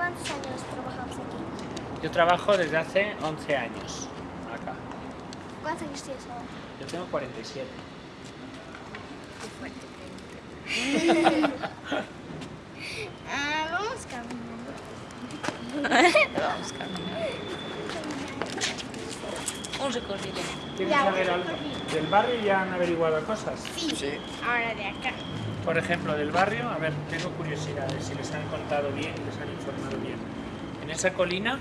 ¿Cuántos años trabajamos aquí? Yo trabajo desde hace 11 años acá. ¿Cuántos años tienes ahora? Yo tengo 47. Ah, vamos caminando. Vamos caminando. Un recorrido. ¿Quieres Ya, algo? recorrer. ¿Del barrio ya han averiguado cosas? Sí. Ahora de acá. Por ejemplo, del barrio, a ver, tengo curiosidad de si les han contado bien y les han informado bien. En esa colina,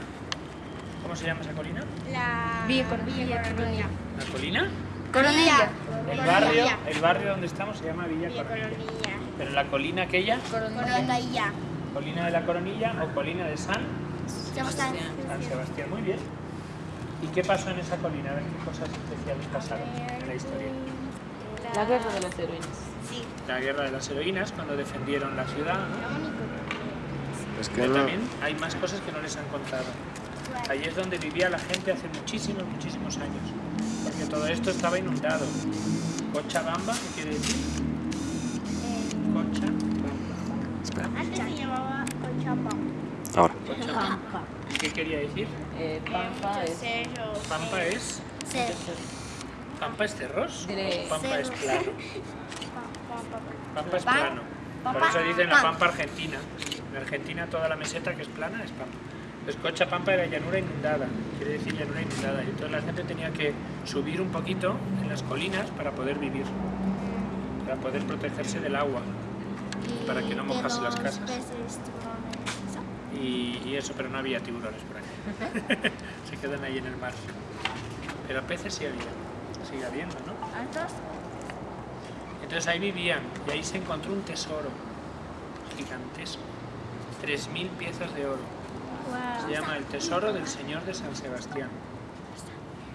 ¿cómo se llama esa colina? La Villa Coronilla. Coronilla. ¿La colina? Coronilla. El barrio, el barrio donde estamos se llama Villa Villa Coronilla. Coronilla. Pero la colina aquella, Coronilla. colina de la Coronilla o colina de San, Sebastián. San Sebastián, muy bien. ¿Y qué pasó en esa colina? A ver qué cosas especiales pasaron en la historia. La guerra de las heroínas. Sí. La guerra de las heroínas, cuando defendieron la ciudad. ¿no? Es que Pero no. también hay más cosas que no les han contado. Allí es donde vivía la gente hace muchísimos, muchísimos años. Porque todo esto estaba inundado. Cochabamba, ¿qué quiere decir? Cochabamba. Espera, Antes se llamaba Cochabamba. ahora. Cochabamba. ¿Qué quería decir? Eh, Pampa es... Cerro. Pampa es... ¿Pampa es cerros? Diré- ¿O Pampa es plano? Pampa es plano. Por Pampa- eso dicen la. Pampa Argentina. En Argentina toda la meseta que es plana es Pampa. Pues Cochabamba era llanura inundada, quiere decir llanura inundada. Y entonces la gente tenía que subir un poquito en las colinas para poder vivir, para poder protegerse del agua Y Para que no mojase las casas. peces, y, y eso, pero no había tiburones por ahí. Se quedan ahí en el mar. Pero peces sí había, sigue habiendo, ¿no? Entonces ahí vivían y ahí se encontró un tesoro gigantesco, 3.000 piezas de oro. Se llama el Tesoro del Señor de San Sebastián.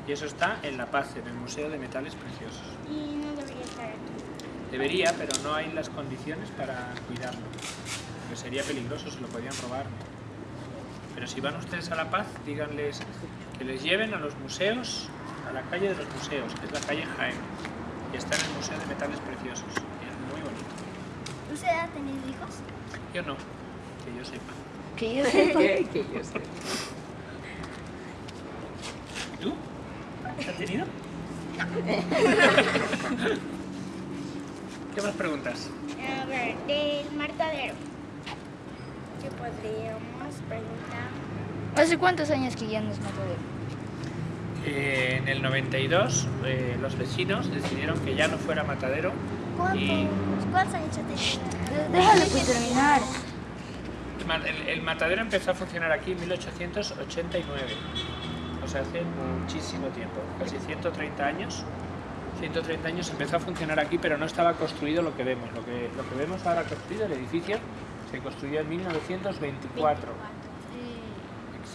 Y eso está en La Paz, en el Museo de Metales Preciosos. Y no debería estar aquí. Debería, pero no hay las condiciones para cuidarlo. Porque sería peligroso, se lo podían robar. Pero si van ustedes a La Paz, díganles que les lleven a los museos, la calle de los museos, que es la calle Jaén. Y está en el Museo de Metales Preciosos. Y es muy bonito. ¿Usted ha tenido hijos? Yo no, que yo sepa. Que yo sé que, que yo. ¿Y tú? ¿Has tenido? ¿Qué más preguntas? A ver, del martadero. ¿Qué podríamos preguntar? ¿Hace cuántos años que ya no es matadero? Eh, en el 92 eh, los vecinos decidieron que ya no fuera matadero ¿Cuántos, y ¿Cuántos años pues terminar. el ma- el, el matadero empezó a funcionar aquí en 1889. O sea, hace muchísimo tiempo, casi 130 años. 130 años empezó a funcionar aquí, pero no estaba construido lo que vemos. Lo que, lo que vemos ahora construido, el edificio, se construyó en 1924.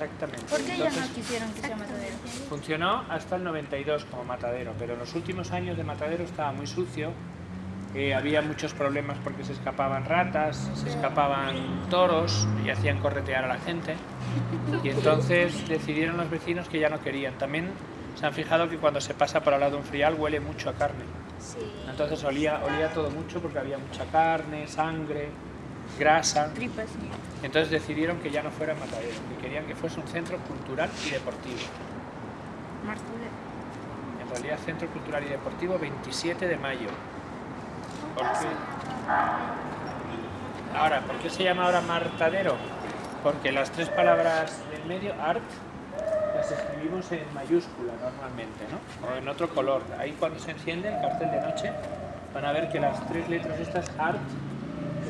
Exactamente. ¿Por qué ya Entonces, no quisieron que sea matadero? Funcionó hasta el 92 como matadero, pero en los últimos años de matadero estaba muy sucio. eh, había muchos problemas porque se escapaban ratas, se escapaban toros y hacían corretear a la gente. Y entonces decidieron los vecinos que ya no querían. También se han fijado que cuando se pasa por al lado de un frial huele mucho a carne. Entonces olía, olía todo mucho porque había mucha carne, sangre, grasa. Tripas. Entonces decidieron que ya no fuera matadero, que querían que fuese un centro cultural y deportivo. Martadero. En realidad, Centro Cultural y Deportivo 27 de mayo. ¿Por qué? Ahora, ¿por qué se llama ahora Martadero? Porque las tres palabras del medio, art, las escribimos en mayúscula normalmente, ¿no? O en otro color. Ahí cuando se enciende el cartel de noche, van a ver que las tres letras estas, art,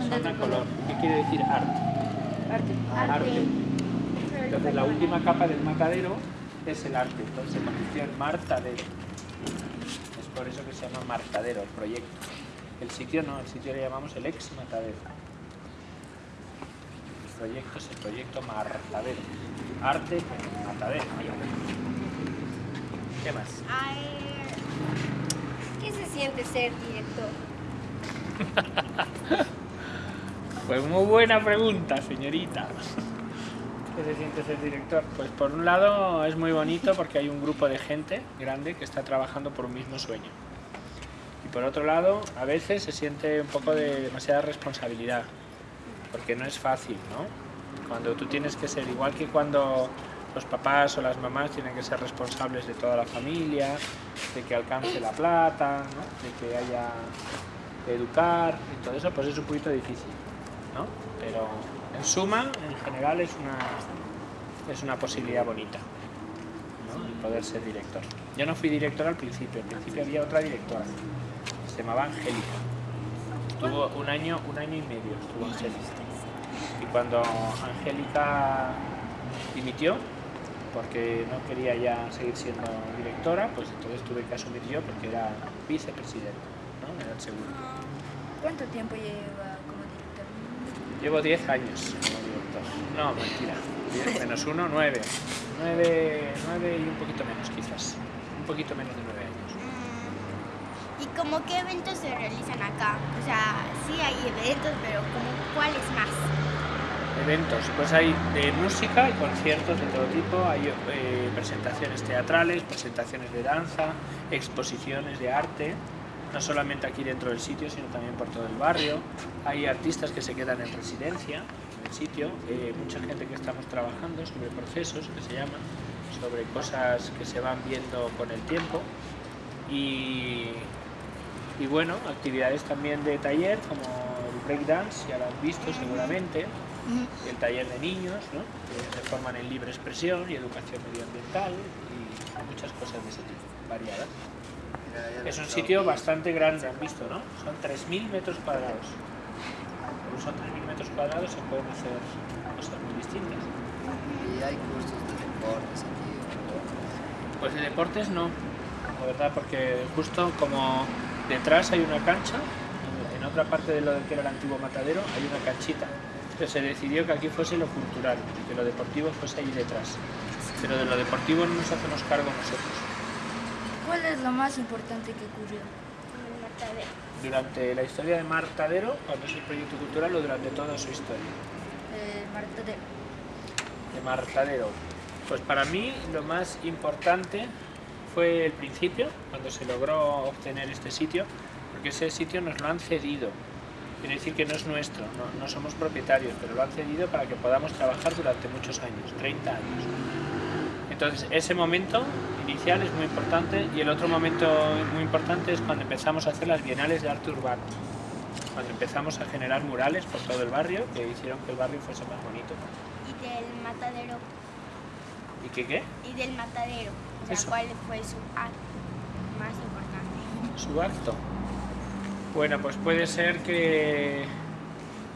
son de color. ¿Qué quiere decir art? Arte. Arte. Entonces la última capa del matadero es el arte, entonces se convirtió en martadero. Es por eso que se llama martadero el proyecto. El sitio no, el sitio le llamamos el ex matadero. El proyecto es el proyecto martadero. Arte matadero. ¿Qué más? Ay, ¿Qué se siente ser director? Pues muy buena pregunta, señorita. ¿Qué se siente ser director? Pues por un lado es muy bonito porque hay un grupo de gente grande que está trabajando por un mismo sueño. Y por otro lado, a veces se siente un poco de demasiada responsabilidad, porque no es fácil, ¿no? Cuando tú tienes que ser igual que cuando los papás o las mamás tienen que ser responsables de toda la familia, de que alcance la plata, de que haya educar y todo eso, pues es un poquito difícil, ¿no? Pero en suma, en general es una, es una posibilidad bonita, ¿no? Poder ser director. Yo no fui director al principio, al principio había otra directora, se llamaba Angélica. Estuvo un año, un año y medio estuvo Angélica. Y cuando Angélica dimitió, porque no quería ya seguir siendo directora, pues entonces tuve que asumir yo porque era vicepresidente, ¿no? Era el segundo. ¿Cuánto tiempo lleva? Llevo 10 años como director. No, mentira. 10 menos 1, 9. 9, 9 y un poquito menos quizás. Un poquito menos de 9 años. ¿Y como qué eventos se realizan acá? O sea, sí hay eventos, pero como cuáles más? Eventos, pues hay de música y conciertos de todo tipo, hay eh, presentaciones teatrales, presentaciones de danza, exposiciones de arte, no solamente aquí dentro del sitio, sino también por todo el barrio. Hay artistas que se quedan en residencia en el sitio, eh, mucha gente que estamos trabajando sobre procesos, que se llaman, sobre cosas que se van viendo con el tiempo. Y, y bueno, actividades también de taller, como el breakdance, ya lo has visto seguramente, el taller de niños, que se forman en libre expresión y educación medioambiental y muchas cosas de ese tipo, variadas. Es un sitio bastante grande, han visto, ¿no? Son 3.000 metros cuadrados. Como son 3.000 metros cuadrados se pueden hacer cosas muy distintas. Y hay cursos de deportes aquí. Pues de deportes no, la verdad, porque justo como detrás hay una cancha, en- otra parte de lo que era el antiguo matadero hay una canchita. Pero se decidió que aquí fuese lo cultural que lo deportivo fuese ahí detrás. Pero de lo deportivo no nos hacemos cargo nosotros. ¿Cuál es lo más importante que ocurrió? En el matadero. Durante la historia de Martadero, cuando es el proyecto cultural, o durante toda su historia. Eh, Martadero. de Martadero? Pues para mí lo más importante fue el principio, cuando se logró obtener este sitio, porque ese sitio nos lo han cedido. Quiere decir que no es nuestro, no, no somos propietarios, pero lo han cedido para que podamos trabajar durante muchos años, 30 años. Entonces ese momento inicial es muy importante y el otro momento muy importante es cuando empezamos a hacer las bienales de arte urbano. Cuando empezamos a generar murales por todo el barrio que hicieron que el barrio fuese más bonito. Y del matadero. ¿Y qué qué? Y del matadero. Eso. ¿cuál fue su acto más importante? su acto. Bueno, pues puede ser que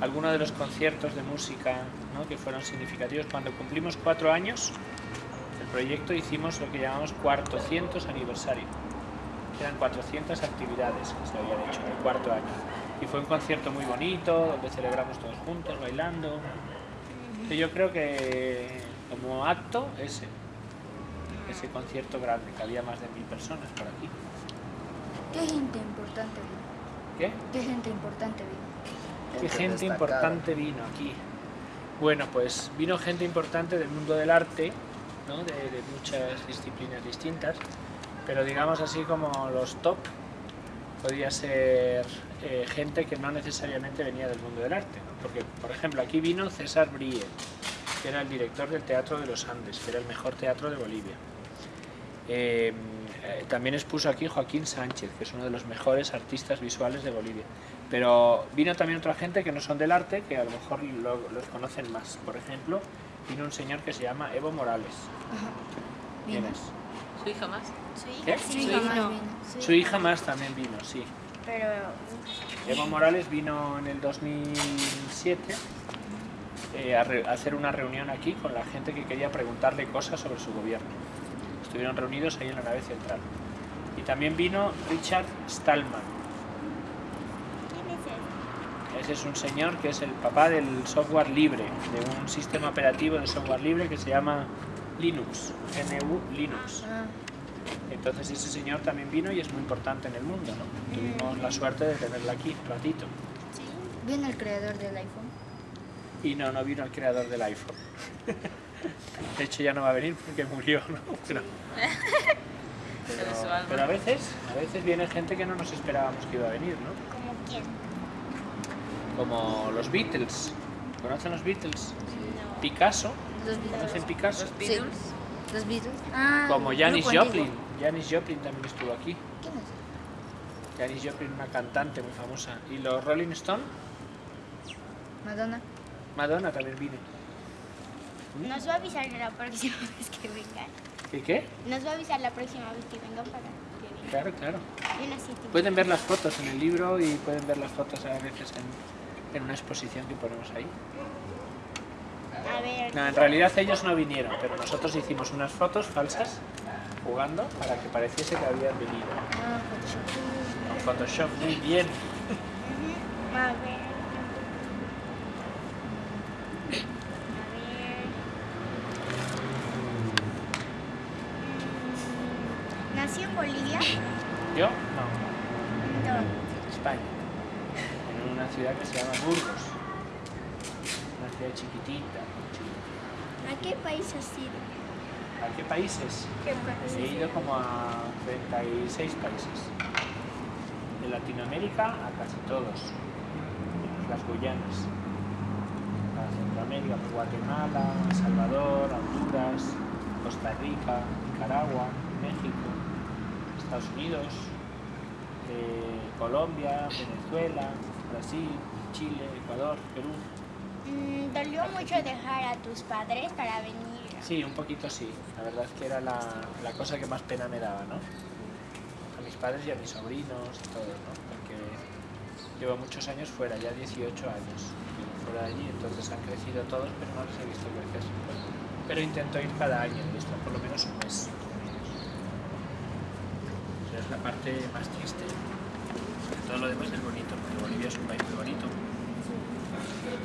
alguno de los conciertos de música ¿no? que fueron significativos. Cuando cumplimos cuatro años, proyecto hicimos lo que llamamos cuartocientos aniversario. Eran 400 actividades que se habían hecho en el cuarto año. Y fue un concierto muy bonito, donde celebramos todos juntos, bailando. Y yo creo que como acto ese, ese concierto grande, que había más de mil personas por aquí. ¿Qué gente importante vino? ¿Qué? ¿Qué gente importante vino? ¿Qué gente destacada. importante vino aquí? Bueno, pues vino gente importante del mundo del arte, ¿no? de, de muchas disciplinas distintas, pero digamos así como los top, podría ser eh, gente que no necesariamente venía del mundo del arte. ¿no? Porque, por ejemplo, aquí vino César Brie, que era el director del Teatro de los Andes, que era el mejor teatro de Bolivia. Eh, eh, también expuso aquí Joaquín Sánchez, que es uno de los mejores artistas visuales de Bolivia. Pero vino también otra gente que no son del arte, que a lo mejor lo- los conocen más. Por ejemplo, vino un señor que se llama Evo Morales. ¿Quién es? Su hija más. Su hija más también vino, sí. Pero Evo Morales vino en el 2007 eh, a, re- a hacer una reunión aquí con la gente que quería preguntarle cosas sobre su gobierno. Estuvieron reunidos ahí en la nave central. Y también vino Richard Stallman. ¿Quién es él? Ese es un señor que es el papá del software libre, de un sistema operativo de software libre que se llama Linux, GNU Linux. Ah, Entonces ese señor también vino y es muy importante en el mundo, ¿no? Tuvimos la suerte de tenerla aquí un ratito. Sí. vino el creador del iPhone. Y no, no vino el creador del iPhone. De hecho ya no va a venir porque murió, ¿no? Pero, pero a veces, a veces viene gente que no nos esperábamos que iba a venir, ¿no? ¿Como quién? Como los Beatles. ¿Conocen los Beatles? No. Picasso. Los Beatles. ¿Conocen Picasso? Los Beatles. Sí. Los Beatles. Ah, Como Janis Joplin. Janis Joplin también estuvo aquí. ¿Quién es? Janis Joplin, una cantante muy famosa. ¿Y los Rolling Stone? Madonna. Madonna también vine. Nos va a avisar la próxima vez que vengan. ¿Y qué? Nos va a avisar la próxima vez que vengan para que vengan. Claro, claro. Y una cita. Pueden ver las fotos en el libro y pueden ver las fotos a veces en, en una exposición que ponemos ahí. A ver. No, en realidad ellos no vinieron, pero nosotros hicimos unas fotos falsas jugando para que pareciese que habían venido. Ah, Photoshop. Con Photoshop, muy bien. Ujú. A ver. A ver. Mm, ¿Nació en Bolivia? Yo, no, No. España. En una ciudad que se llama Burgos. Una ciudad chiquitita. ¿A qué país has ido? ¿A qué países? ¿Qué país? He ido como a 36 países. De Latinoamérica a casi todos. Las Guyanas. A Centroamérica, pues Guatemala, Salvador, Honduras, Costa Rica, Nicaragua, México, Estados Unidos, eh, Colombia, Venezuela, Brasil, Chile, Ecuador, Perú. Mm, ¿Dolió mucho dejar a tus padres para venir? Sí, un poquito sí. La verdad es que era la, la cosa que más pena me daba, ¿no? A mis padres y a mis sobrinos y todos, ¿no? Porque llevo muchos años fuera, ya 18 años fuera de allí, entonces han crecido todos, pero no les he visto crecer. Pero intento ir cada año estar por lo menos un mes. Esa es la parte más triste. Todo lo demás es bonito, porque Bolivia es un país.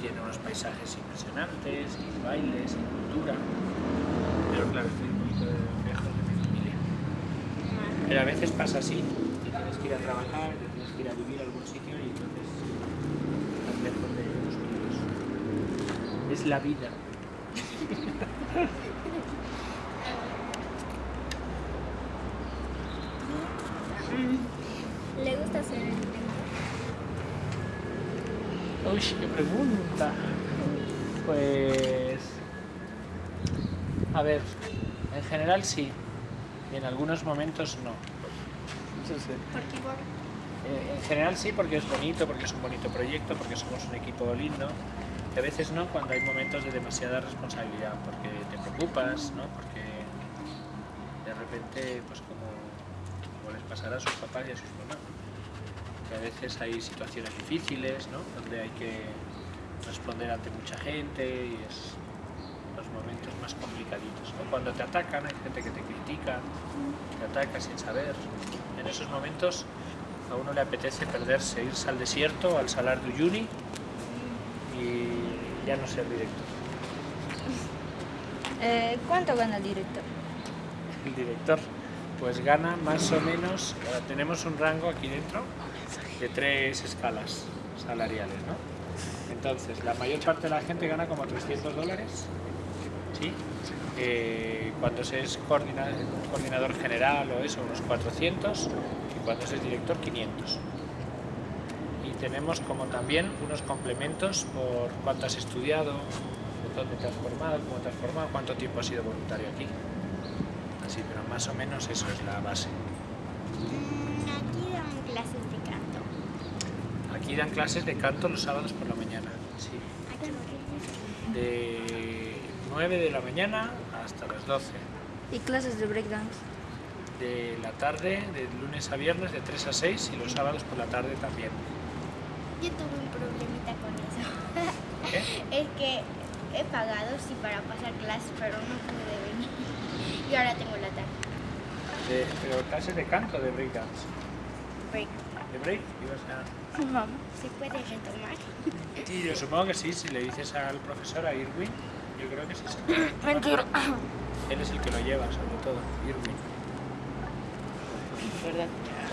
Tiene unos paisajes impresionantes, y bailes, y cultura. Pero claro, estoy un poquito lejos de mi familia. Pero a veces pasa así, que tienes que ir a trabajar, que tienes que ir a vivir a algún sitio y entonces estás lejos de los tuyos. Es la vida. ¿Le gusta hacer el Uy, qué pregunta. Pues. A ver, en general sí. Y en algunos momentos no. Porque igual. Eh, en general sí, porque es bonito, porque es un bonito proyecto, porque somos un equipo lindo. Y a veces no, cuando hay momentos de demasiada responsabilidad, porque te preocupas, ¿no? Porque de repente, pues como, como les pasará a sus papás y a sus mamás, que a veces hay situaciones difíciles, ¿no? Donde hay que responder ante mucha gente y es los momentos más complicaditos, ¿no? Cuando te atacan, hay gente que te critica, te ataca sin saber. En esos momentos a uno le apetece perderse, irse al desierto, al Salar de Uyuni y ya no ser director. Eh, ¿Cuánto gana el director? El director pues gana más o menos, ahora tenemos un rango aquí dentro de tres escalas salariales, ¿no? Entonces, la mayor parte de la gente gana como 300 dólares, ¿sí? Eh, cuando se es coordina- coordinador general o eso, unos 400, y cuando se es director, 500. Y tenemos como también unos complementos por cuánto has estudiado, dónde te has formado, cómo te has formado, cuánto tiempo has sido voluntario aquí. Así, pero más o menos eso es la base. Aquí dan clases de. Aquí dan clases de canto los sábados por la mañana, sí. De 9 de la mañana hasta las 12. ¿Y clases de breakdance? De la tarde, de lunes a viernes, de 3 a 6 y los sábados por la tarde también. Yo tuve un problemita con eso. ¿Qué? Es que he pagado sí para pasar clases, pero no pude venir. Y ahora tengo la tarde. De- pero clases de canto, de breakdance. Break. ¿De break? Ibas a- Mamá, ¿se puede retomar? Sí, yo supongo que sí, si le dices al profesor, a Irwin, yo creo que sí. se puede. Mentira. Él es el que lo lleva, sobre todo, Irwin. ¿Verdad?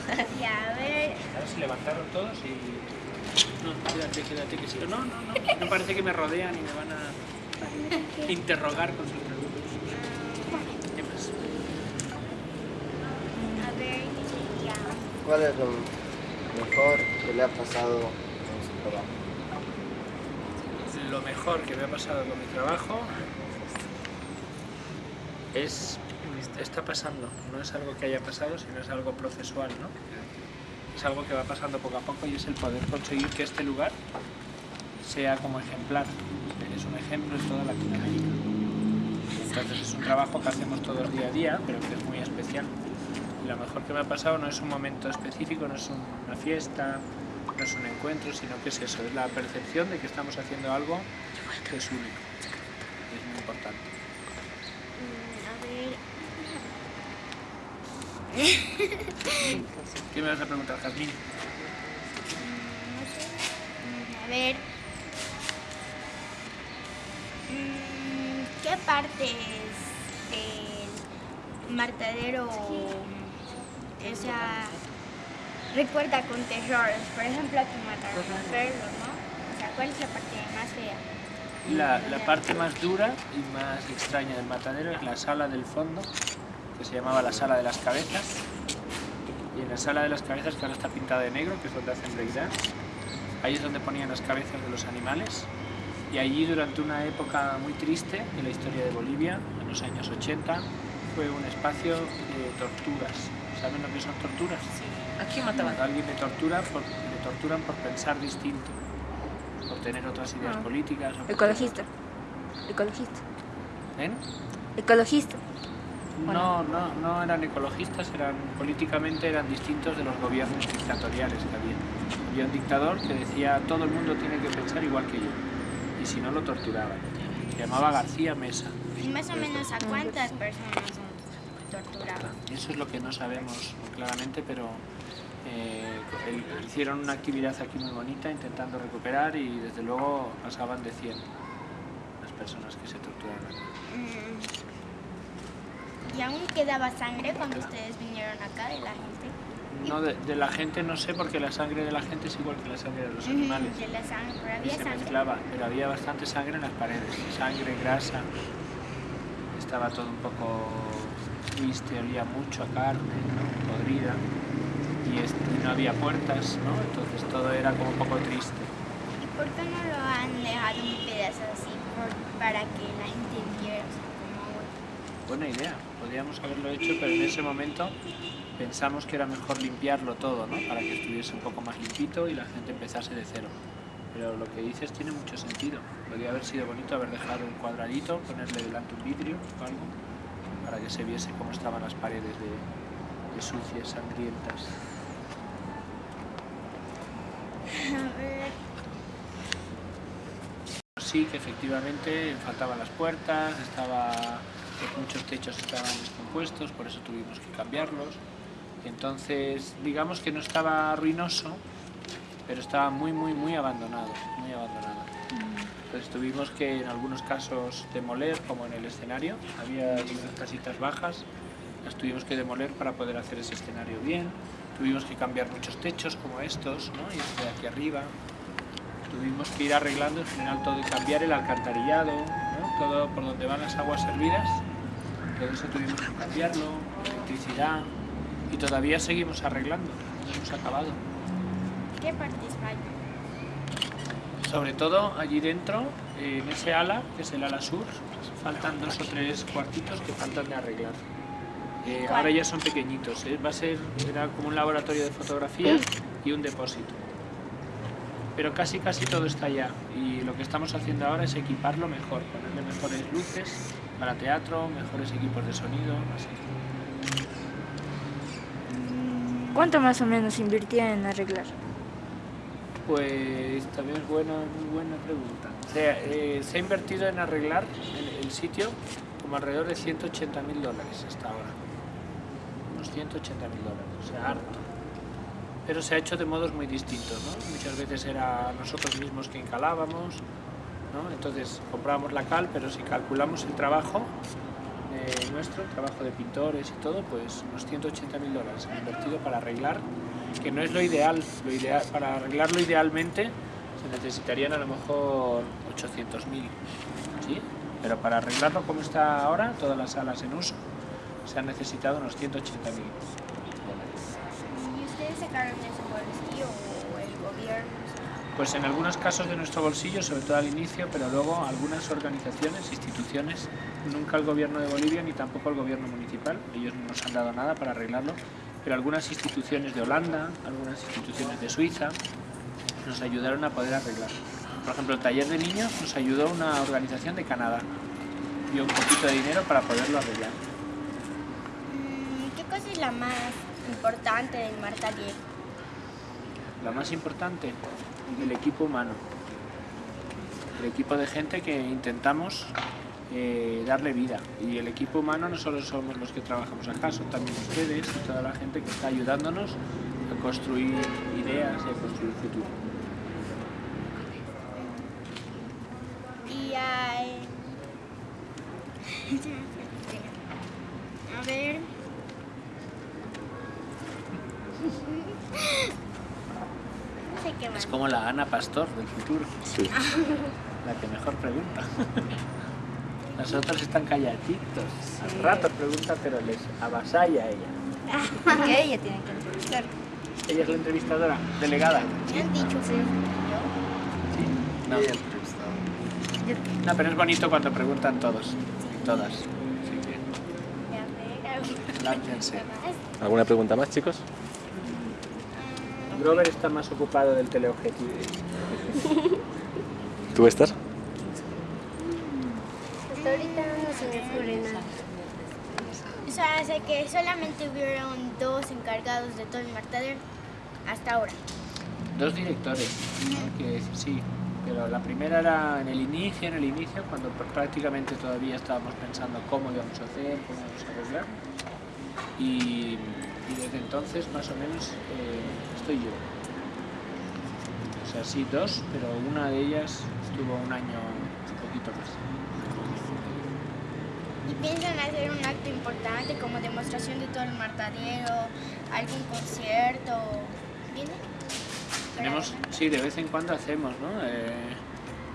Y a ver, Ahora se levantaron todos y... No, quédate, quédate, que sí. No, no, no. No parece que me rodean y me van a interrogar con sus preguntas. ¿Qué más? a ver, ya. ¿Cuál es lo mejor que le ha pasado en su trabajo? lo mejor que me ha pasado con mi trabajo es está pasando, no es algo que haya pasado, sino es algo procesual, ¿no? Es algo que va pasando poco a poco y es el poder conseguir que este lugar sea como ejemplar. Es un ejemplo en toda Latinoamérica. Entonces es un trabajo que hacemos todo el día a día, pero que es muy especial. Lo mejor que me ha pasado no es un momento específico, no es una fiesta, no es un encuentro, sino que es eso, es la percepción de que estamos haciendo algo que es único. Es muy importante. Mm, a ver. ¿Qué me vas a preguntar, Jazmín? mm, no sé. Mm, A ver. Mm, ¿Qué partes del martadero, o sea, recuerda con terror? Por ejemplo, mataron a perros, ¿no? O sea, ¿cuál es la parte más fea? La, la parte más dura y más extraña del matadero es la sala del fondo, que se llamaba la sala de las cabezas. Y en la sala de las cabezas, que ahora está pintada de negro, que es donde hacen breakdance, ahí es donde ponían las cabezas de los animales. Y allí durante una época muy triste de la historia de Bolivia, en los años 80, fue un espacio de torturas. ¿Saben lo que son torturas? ¿A quién mataban? Cuando alguien le, tortura por, le torturan por pensar distinto, por tener otras ideas Ah. políticas. o por- Ecologista. Ecologista. ¿Ven? Ecologista. No, no, no eran ecologistas, eran políticamente eran distintos de los gobiernos dictatoriales que había. Había un dictador que decía todo el mundo tiene que pensar igual que yo y si no lo torturaban. Se llamaba García Mesa. ¿Y más o menos a cuántas personas Eso es lo que no sabemos claramente, pero eh, hicieron una actividad aquí muy bonita intentando recuperar y desde luego pasaban de 100 las personas que se torturaron. Mm. ¿Y aún quedaba sangre cuando ustedes vinieron acá de la gente? No, de, de la gente no sé porque la sangre de la gente es igual que la sangre de los animales. Mm, De la sangre, pero y había se sangre. mezclaba, pero había bastante sangre en las paredes, sangre, grasa, estaba todo un poco triste, olía mucho a carne, ¿no? podrida, y, es- y no había puertas, ¿no? entonces todo era como un poco triste. ¿Y por qué no lo han dejado un pedazo así por- para que la gente viera? como- Buena idea, podríamos haberlo hecho, pero en ese momento pensamos que era mejor limpiarlo todo, ¿no? para que estuviese un poco más limpito y la gente empezase de cero. Pero lo que dices tiene mucho sentido. Podría haber sido bonito haber dejado un cuadradito, ponerle delante un vidrio o algo, para que se viese cómo estaban las paredes de, sucias, sangrientas. Sí, que efectivamente faltaban las puertas, estaba, muchos techos estaban descompuestos, por eso tuvimos que cambiarlos. Entonces, digamos que no estaba ruinoso, pero estaba muy, muy, muy abandonado, muy abandonado. Entonces tuvimos que en algunos casos demoler, como en el escenario, había casitas bajas, las tuvimos que demoler para poder hacer ese escenario bien. Tuvimos que cambiar muchos techos como estos, ¿no? y este de aquí arriba. Tuvimos que ir arreglando en general todo y cambiar el alcantarillado, ¿no? todo por donde van las aguas servidas. Todo eso tuvimos que cambiarlo, electricidad, y todavía seguimos arreglando, no hemos acabado. ¿qué partes? Sobre todo allí dentro, en ese ala, que es el ala sur, faltan dos o tres cuartitos que faltan de arreglar. Eh, ahora ya son pequeñitos, eh, va a ser era como un laboratorio de fotografía y un depósito. Pero casi casi todo está ya y lo que estamos haciendo ahora es equiparlo mejor, ponerle mejores luces para teatro, mejores equipos de sonido, así. ¿Cuánto más o menos invirtía en arreglar? Pues también es buena, muy buena pregunta. O sea, eh, se ha invertido en arreglar el, sitio como alrededor de 180 mil dólares hasta ahora. Unos 180 mil dólares, o sea, harto. Pero se ha hecho de modos muy distintos, ¿no? Muchas veces era nosotros mismos que encalábamos, ¿no? Entonces comprábamos la cal, pero si calculamos el trabajo eh, nuestro, el trabajo de pintores y todo, pues unos 180 mil dólares invertido para arreglar, que no es lo ideal, lo ideal para arreglarlo idealmente se necesitarían a lo mejor 800 mil, ¿sí? Pero para arreglarlo como está ahora, todas las salas en uso, se han necesitado unos 180 mil dólares. ¿Y ustedes sacaron ese bolsillo o el gobierno? Pues en algunos casos de nuestro bolsillo, sobre todo al inicio, pero luego algunas organizaciones, instituciones, nunca el gobierno de Bolivia ni tampoco el gobierno municipal, ellos no nos han dado nada para arreglarlo, pero algunas instituciones de Holanda, algunas instituciones de Suiza, nos ayudaron a poder arreglarlo. Por ejemplo, el taller de niños nos ayudó una organización de Canadá, dio un poquito de dinero para poderlo arreglar. Mm, ¿Qué cosa es la más importante del Marta Diego? La más importante, el equipo humano. El equipo de gente que intentamos eh, darle vida. Y el equipo humano no solo somos los que trabajamos acá, son también ustedes y toda la gente que está ayudándonos a construir ideas y a construir futuro. Y hay... A ver... No sé qué más. Es como la Ana Pastor del futuro, Sí. la que mejor pregunta. Las otras están calladitos. Al rato pregunta, pero les avasalla a ella. Porque ella tiene que entrevistar. Ella es la entrevistadora, delegada. Me han dicho que No. Bien entrevistado. No, pero es bonito cuando preguntan todos, todas. Así que láncense. ¿Alguna pregunta más, chicos? Grover está más ocupado del teleobjetivo. ¿Tú estás? Hasta ahorita O sea, sé que solamente hubieron dos encargados de todo el martadero hasta ahora. Dos directores, ¿no? que sí, pero la primera era en el inicio, en el inicio, cuando pr- prácticamente todavía estábamos pensando cómo íbamos a hacer, cómo íbamos a arreglar. Y, y desde entonces, más o menos, eh, estoy yo. O sea, sí, dos, pero una de ellas estuvo un año, un poquito más. Piensan hacer un acto importante como demostración de todo el martadero, algún concierto. ¿Viene? Tenemos, sí, de vez en cuando hacemos, ¿no? Eh,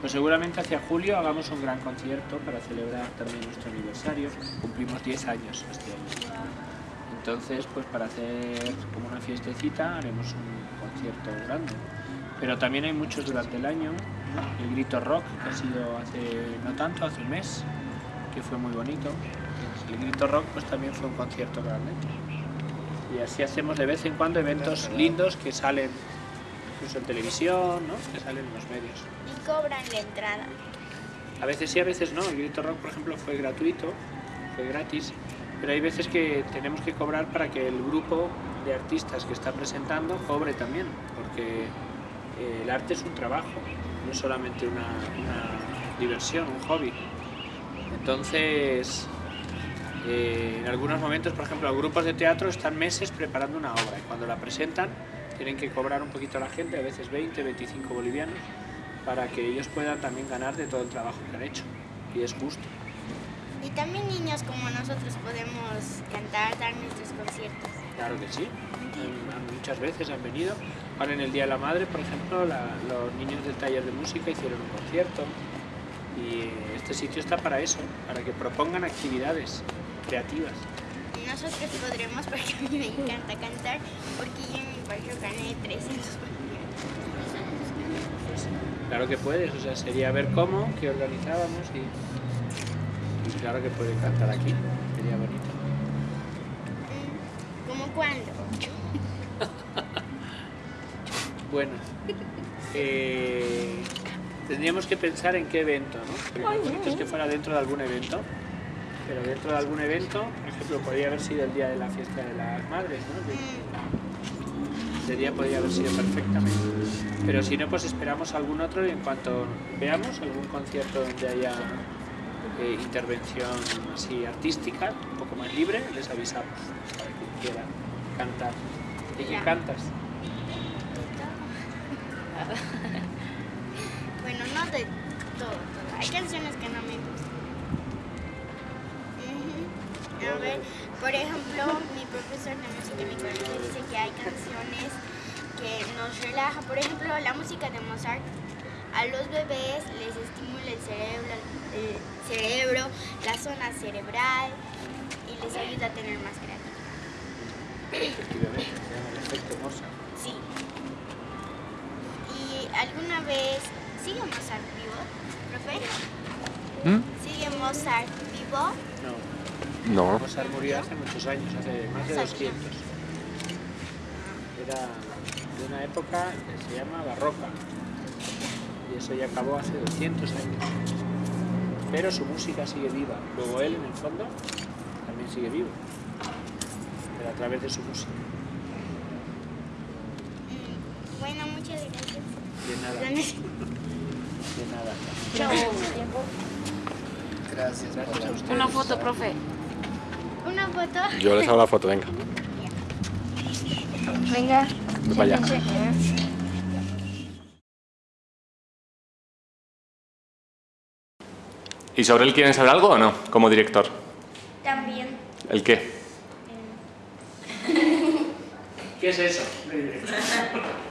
pues seguramente hacia julio hagamos un gran concierto para celebrar también nuestro aniversario. Cumplimos 10 años este año. Entonces, pues para hacer como una fiestecita haremos un concierto grande. Pero también hay muchos durante el año. El Grito Rock, que ha sido hace no tanto, hace un mes, que fue muy bonito. El Grito Rock pues también fue un concierto grande. Y así hacemos de vez en cuando eventos lindos que salen incluso en televisión, ¿no? que salen en los medios. Y cobran la entrada. A veces sí, a veces no. El Grito Rock, por ejemplo, fue gratuito, fue gratis, pero hay veces que tenemos que cobrar para que el grupo de artistas que está presentando cobre también, porque eh, el arte es un trabajo, no es solamente una, una diversión, un hobby. Entonces, eh, en algunos momentos, por ejemplo, los grupos de teatro están meses preparando una obra y cuando la presentan tienen que cobrar un poquito a la gente, a veces 20, 25 bolivianos, para que ellos puedan también ganar de todo el trabajo que han hecho. Y es justo. Y también niños como nosotros podemos cantar, dar nuestros conciertos. Claro que sí. Muchas veces han venido. Ahora en el Día de la Madre, por ejemplo, la- los niños del taller de música hicieron un concierto. Y este sitio está para eso, para que propongan actividades creativas. Nosotros podremos, porque a mí me encanta cantar, porque yo en mi colegio gané 300 bolivianos. Pues, claro que puedes, o sea, sería ver cómo, qué organizábamos y, y claro que puede cantar aquí, sería bonito. Mm, ¿Cómo cuándo? Bueno, eh, tendríamos que pensar en qué evento, ¿no? Lo bonito es que fuera dentro de algún evento, pero dentro de algún evento, por ejemplo, podría haber sido el día de la fiesta de las madres, ¿no? Día podría haber sido perfectamente. Pero si no, pues esperamos algún otro y en cuanto veamos algún concierto donde haya eh, intervención así artística, un poco más libre, les avisamos para quien quiera cantar. ¿Y qué cantas? Bueno, no de todo, todo. Hay canciones que no me gustan. A ver, por ejemplo, mi profesor de música en mi colegio dice que hay canciones que nos relajan. Por ejemplo, la música de Mozart a los bebés les estimula el cerebro, el cerebro, la zona cerebral y les ayuda a tener más creatividad. Efectivamente, se llama el efecto Mozart. Sí. Y ¿alguna vez sigue Mozart vivo, profe? ¿Mm? ¿Sigue Mozart vivo? No. No. Mozart murió hace muchos años, hace más de 200. Era de una época que se llama barroca. Y eso ya acabó hace 200 años. Pero su música sigue viva. Luego él, en el fondo, también sigue vivo. Pero a través de su música. Bueno, muchas gracias. De nada. Gracias. Nada. Gracias por Gracias a ustedes. Una foto, profe. Una foto. Yo les hago la foto, venga. Venga. Voy para allá. siéntense. ¿Y sobre él quieren saber algo o no? Como director. También. ¿El qué? ¿Qué es eso?